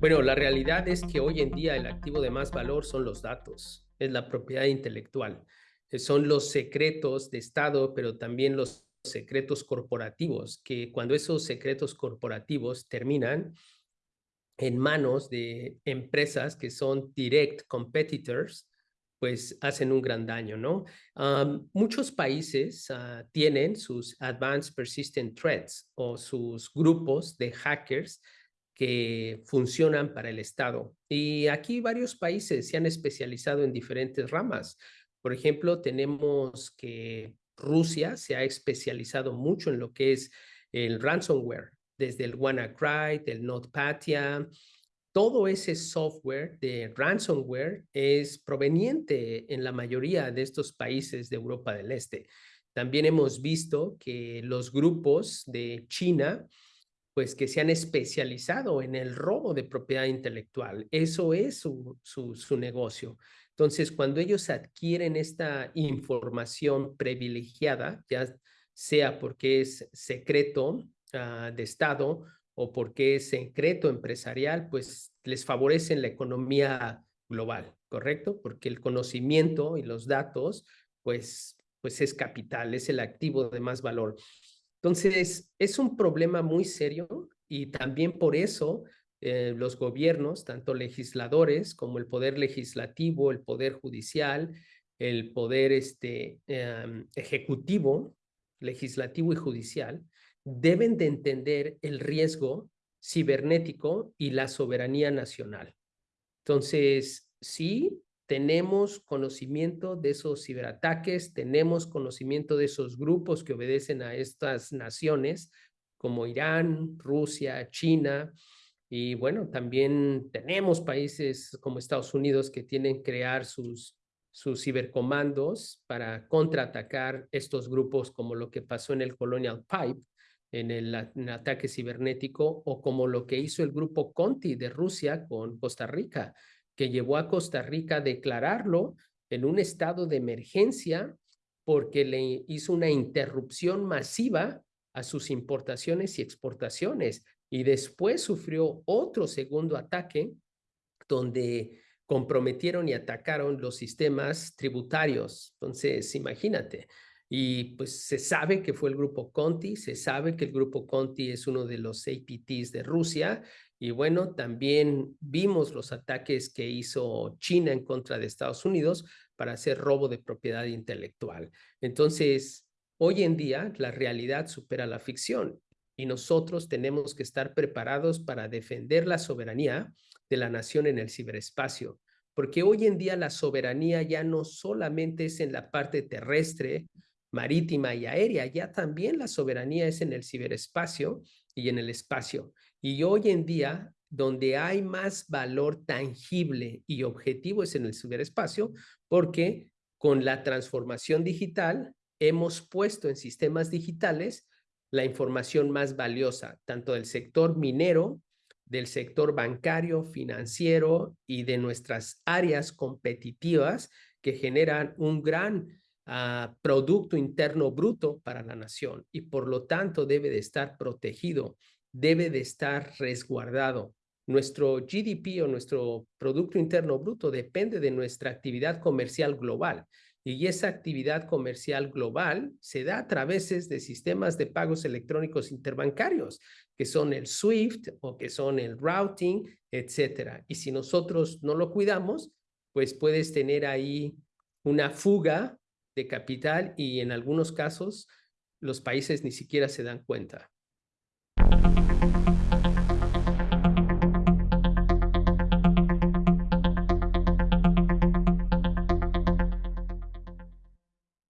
Bueno, la realidad es que hoy en día el activo de más valor son los datos, es la propiedad intelectual, eh, son los secretos de Estado, pero también los secretos corporativos, que cuando esos secretos corporativos terminan en manos de empresas que son direct competitors, pues hacen un gran daño, ¿no? muchos países uh, tienen sus Advanced Persistent Threats o sus grupos de hackers que funcionan para el Estado. Y aquí varios países se han especializado en diferentes ramas. Por ejemplo, tenemos que Rusia se ha especializado mucho en lo que es el ransomware, desde el WannaCry, el NotPetya, todo ese software de ransomware es proveniente en la mayoría de estos países de Europa del Este. También hemos visto que los grupos de China, pues que se han especializado en el robo de propiedad intelectual. Eso es su, su, negocio. Entonces, cuando ellos adquieren esta información privilegiada, ya sea porque es secreto uh, de Estado o porque es secreto empresarial, pues les favorecen la economía global, ¿correcto? Porque el conocimiento y los datos, pues, pues es capital, es el activo de más valor. Entonces, es un problema muy serio y también por eso eh, los gobiernos, tanto legisladores como el poder legislativo, el poder judicial, el poder este, em, ejecutivo, legislativo y judicial, deben de entender el riesgo cibernético y la soberanía nacional. Entonces, sí, tenemos conocimiento de esos ciberataques, tenemos conocimiento de esos grupos que obedecen a estas naciones como Irán, Rusia, China, y bueno, también tenemos países como Estados Unidos que tienen que crear sus, sus cibercomandos para contraatacar estos grupos como lo que pasó en el Colonial Pipe, en el, ataque cibernético o como lo que hizo el grupo Conti de Rusia con Costa Rica, que llevó a Costa Rica a declararlo en un estado de emergencia porque le hizo una interrupción masiva a sus importaciones y exportaciones. Y después sufrió otro segundo ataque donde comprometieron y atacaron los sistemas tributarios. Entonces, imagínate, y pues se sabe que fue el grupo Conti, se sabe que el grupo Conti es uno de los APTs de Rusia. Y bueno, también vimos los ataques que hizo China en contra de Estados Unidos para hacer robo de propiedad intelectual. Entonces, hoy en día la realidad supera la ficción y nosotros tenemos que estar preparados para defender la soberanía de la nación en el ciberespacio. Porque hoy en día la soberanía ya no solamente es en la parte terrestre, marítima y aérea, ya también la soberanía es en el ciberespacio y en el espacio. Y hoy en día, donde hay más valor tangible y objetivo es en el ciberespacio, porque con la transformación digital hemos puesto en sistemas digitales la información más valiosa, tanto del sector minero, del sector bancario, financiero y de nuestras áreas competitivas que generan un gran Producto Interno Bruto para la nación y por lo tanto debe de estar protegido, debe de estar resguardado. Nuestro GDP o nuestro Producto Interno Bruto depende de nuestra actividad comercial global y esa actividad comercial global se da a través de sistemas de pagos electrónicos interbancarios, que son el SWIFT o que son el routing, etcétera. Y si nosotros no lo cuidamos, pues puedes tener ahí una fuga de capital y en algunos casos los países ni siquiera se dan cuenta.